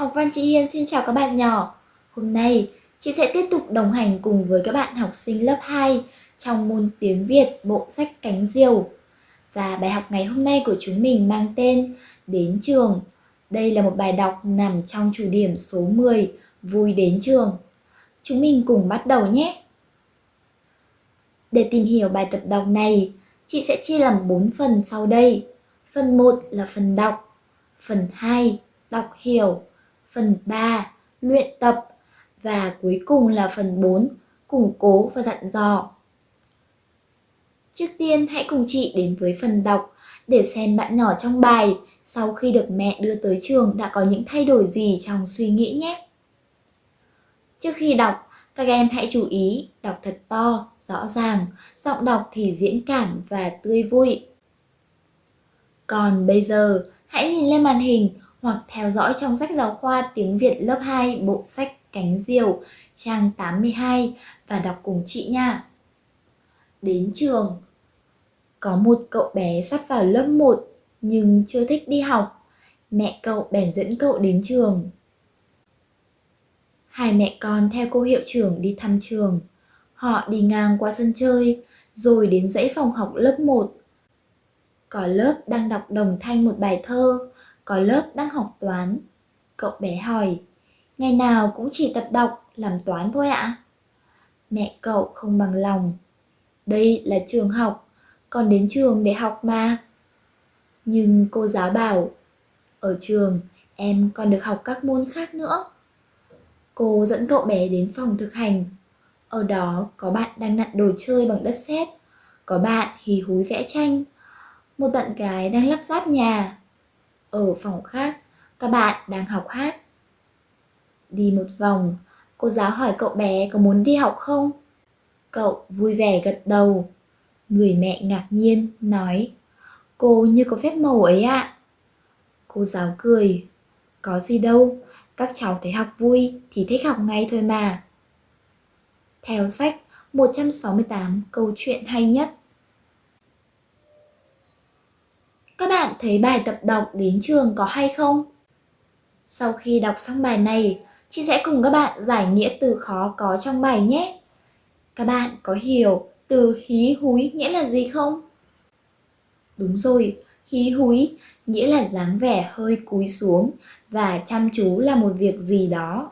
Học văn chị Hiên xin chào các bạn nhỏ. Hôm nay, chị sẽ tiếp tục đồng hành cùng với các bạn học sinh lớp 2 trong môn tiếng Việt bộ sách Cánh Diều. Và bài học ngày hôm nay của chúng mình mang tên Đến trường. Đây là một bài đọc nằm trong chủ điểm số 10, Vui đến trường. Chúng mình cùng bắt đầu nhé! Để tìm hiểu bài tập đọc này, chị sẽ chia làm 4 phần sau đây. Phần 1 là phần đọc, phần 2 đọc hiểu, phần 3 luyện tập và cuối cùng là phần 4 củng cố và dặn dò. Trước tiên hãy cùng chị đến với phần đọc để xem bạn nhỏ trong bài sau khi được mẹ đưa tới trường đã có những thay đổi gì trong suy nghĩ nhé. Trước khi đọc, các em hãy chú ý đọc thật to, rõ ràng, giọng đọc thì diễn cảm và tươi vui. Còn bây giờ, hãy nhìn lên màn hình hoặc theo dõi trong sách giáo khoa tiếng Việt lớp 2 bộ sách Cánh Diều trang 82 và đọc cùng chị nha. Đến trường Có một cậu bé sắp vào lớp 1 nhưng chưa thích đi học. Mẹ cậu bèn dẫn cậu đến trường. Hai mẹ con theo cô hiệu trưởng đi thăm trường. Họ đi ngang qua sân chơi, rồi đến dãy phòng học lớp 1. Có lớp đang đọc đồng thanh một bài thơ, có lớp đang học toán. Cậu bé hỏi, ngày nào cũng chỉ tập đọc, làm toán thôi ạ? Mẹ cậu không bằng lòng. Đây là trường học, con đến trường để học mà. Nhưng cô giáo bảo, ở trường em còn được học các môn khác nữa. Cô dẫn cậu bé đến phòng thực hành. Ở đó có bạn đang nặn đồ chơi bằng đất sét, có bạn hì húi vẽ tranh, một bạn gái đang lắp ráp nhà. Ở phòng khác, các bạn đang học hát. Đi một vòng, cô giáo hỏi cậu bé có muốn đi học không? Cậu vui vẻ gật đầu. Người mẹ ngạc nhiên, nói Cô như có phép màu ấy ạ. À. Cô giáo cười. Có gì đâu, các cháu thấy học vui thì thích học ngay thôi mà. Theo sách 168 câu chuyện hay nhất Các bạn thấy bài tập đọc đến trường có hay không? Sau khi đọc xong bài này, chị sẽ cùng các bạn giải nghĩa từ khó có trong bài nhé. Các bạn có hiểu từ hí húi nghĩa là gì không? Đúng rồi, hí húi nghĩa là dáng vẻ hơi cúi xuống và chăm chú là một việc gì đó.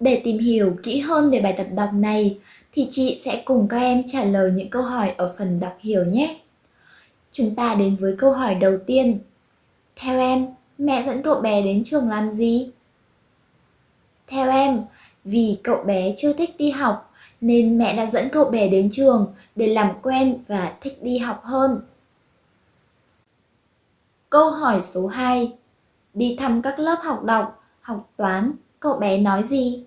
Để tìm hiểu kỹ hơn về bài tập đọc này, thì chị sẽ cùng các em trả lời những câu hỏi ở phần đọc hiểu nhé. Chúng ta đến với câu hỏi đầu tiên. Theo em, mẹ dẫn cậu bé đến trường làm gì? Theo em, vì cậu bé chưa thích đi học nên mẹ đã dẫn cậu bé đến trường để làm quen và thích đi học hơn. Câu hỏi số 2. Đi thăm các lớp học đọc, học toán, cậu bé nói gì?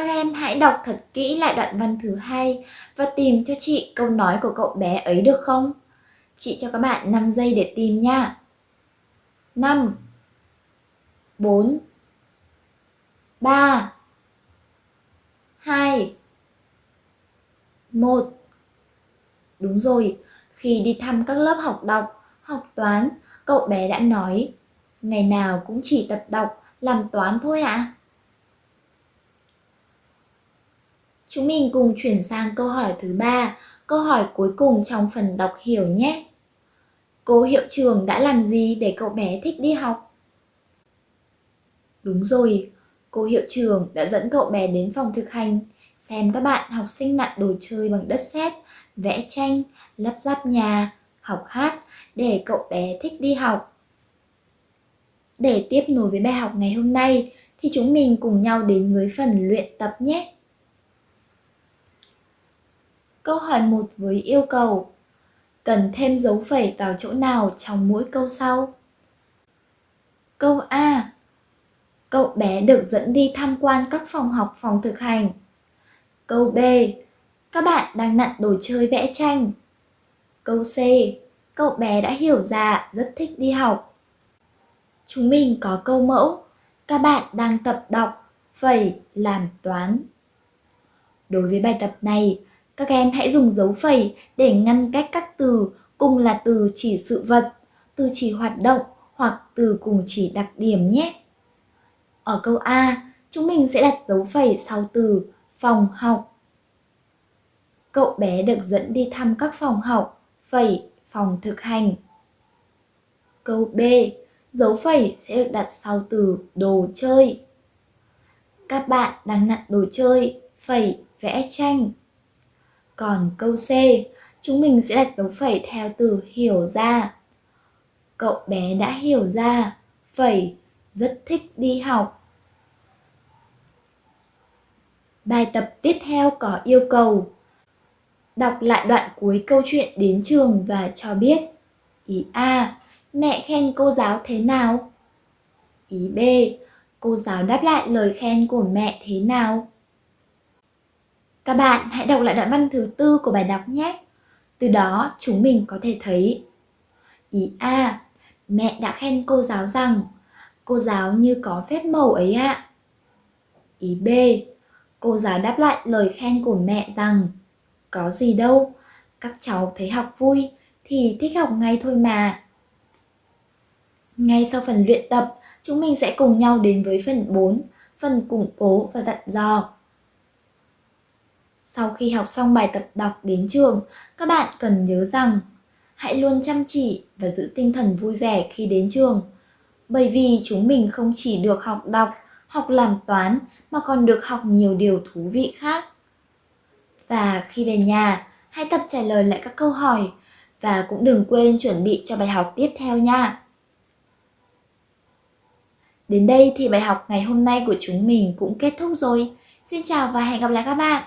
Các em hãy đọc thật kỹ lại đoạn văn thứ hai và tìm cho chị câu nói của cậu bé ấy được không? Chị cho các bạn 5 giây để tìm nha. 5 4 3 2 1 Đúng rồi, khi đi thăm các lớp học đọc, học toán, cậu bé đã nói Ngày nào cũng chỉ tập đọc, làm toán thôi ạ. À? Chúng mình cùng chuyển sang câu hỏi thứ ba, câu hỏi cuối cùng trong phần đọc hiểu nhé. Cô hiệu trường đã làm gì để cậu bé thích đi học? Đúng rồi, cô hiệu trường đã dẫn cậu bé đến phòng thực hành, xem các bạn học sinh nặn đồ chơi bằng đất sét, vẽ tranh, lắp ráp nhà, học hát để cậu bé thích đi học. Để tiếp nối với bài học ngày hôm nay thì chúng mình cùng nhau đến với phần luyện tập nhé. Câu hỏi 1 với yêu cầu Cần thêm dấu phẩy vào chỗ nào trong mỗi câu sau? Câu A Cậu bé được dẫn đi tham quan các phòng học phòng thực hành. Câu B Các bạn đang nặn đồ chơi vẽ tranh. Câu C Cậu bé đã hiểu ra rất thích đi học. Chúng mình có câu mẫu Các bạn đang tập đọc, phẩy, làm toán. Đối với bài tập này, các em hãy dùng dấu phẩy để ngăn cách các từ cùng là từ chỉ sự vật, từ chỉ hoạt động hoặc từ cùng chỉ đặc điểm nhé. Ở câu A, chúng mình sẽ đặt dấu phẩy sau từ phòng học. Cậu bé được dẫn đi thăm các phòng học, phẩy phòng thực hành. Câu B, dấu phẩy sẽ được đặt sau từ đồ chơi. Các bạn đang nặn đồ chơi, phẩy vẽ tranh. Còn câu C, chúng mình sẽ đặt dấu phẩy theo từ hiểu ra. Cậu bé đã hiểu ra, phẩy, rất thích đi học. Bài tập tiếp theo có yêu cầu Đọc lại đoạn cuối câu chuyện đến trường và cho biết Ý A. Mẹ khen cô giáo thế nào? Ý B. Cô giáo đáp lại lời khen của mẹ thế nào? Các bạn hãy đọc lại đoạn văn thứ tư của bài đọc nhé. Từ đó chúng mình có thể thấy Ý A. Mẹ đã khen cô giáo rằng cô giáo như có phép màu ấy ạ. Ý B. Cô giáo đáp lại lời khen của mẹ rằng Có gì đâu, các cháu thấy học vui thì thích học ngay thôi mà. Ngay sau phần luyện tập, chúng mình sẽ cùng nhau đến với phần 4, phần củng cố và dặn dò. Sau khi học xong bài tập đọc đến trường, các bạn cần nhớ rằng hãy luôn chăm chỉ và giữ tinh thần vui vẻ khi đến trường. Bởi vì chúng mình không chỉ được học đọc, học làm toán mà còn được học nhiều điều thú vị khác. Và khi về nhà, hãy tập trả lời lại các câu hỏi và cũng đừng quên chuẩn bị cho bài học tiếp theo nha. Đến đây thì bài học ngày hôm nay của chúng mình cũng kết thúc rồi. Xin chào và hẹn gặp lại các bạn.